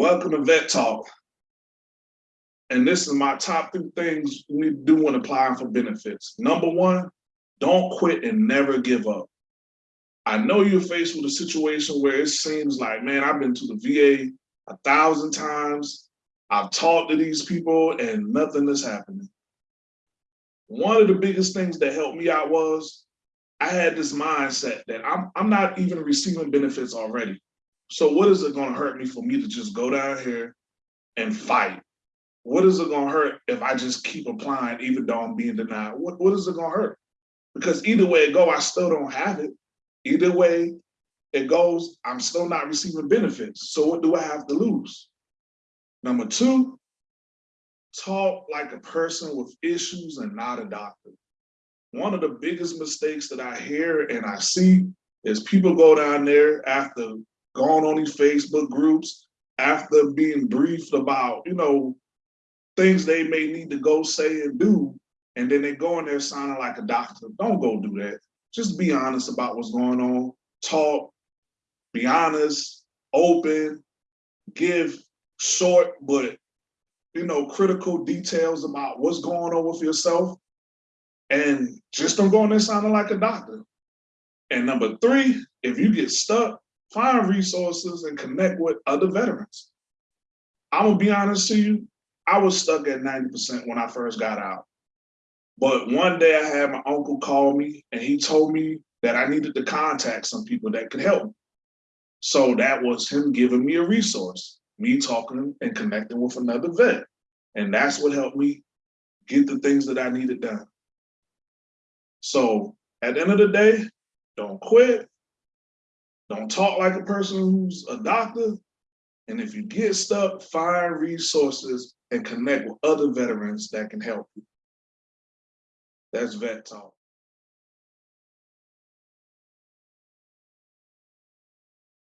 Welcome to Vet Talk. And this is my top three things we do when applying for benefits. Number one, don't quit and never give up. I know you're faced with a situation where it seems like, man, I've been to the VA a thousand times. I've talked to these people and nothing is happening. One of the biggest things that helped me out was I had this mindset that I'm, I'm not even receiving benefits already. So what is it gonna hurt me for me to just go down here and fight? What is it gonna hurt if I just keep applying even though I'm being denied? What, what is it gonna hurt? Because either way it go, I still don't have it. Either way it goes, I'm still not receiving benefits. So what do I have to lose? Number two, talk like a person with issues and not a doctor. One of the biggest mistakes that I hear and I see is people go down there after going on these Facebook groups, after being briefed about, you know, things they may need to go say and do, and then they go in there sounding like a doctor. Don't go do that. Just be honest about what's going on. Talk, be honest, open, give short but you know critical details about what's going on with yourself, and just don't go in there sounding like a doctor. And number three, if you get stuck, find resources and connect with other veterans. I'm gonna be honest to you, I was stuck at 90% when I first got out. But one day I had my uncle call me and he told me that I needed to contact some people that could help. So that was him giving me a resource, me talking and connecting with another vet. And that's what helped me get the things that I needed done. So at the end of the day, don't quit. Don't talk like a person who's a doctor. And if you get stuck, find resources and connect with other veterans that can help you. That's Vet Talk.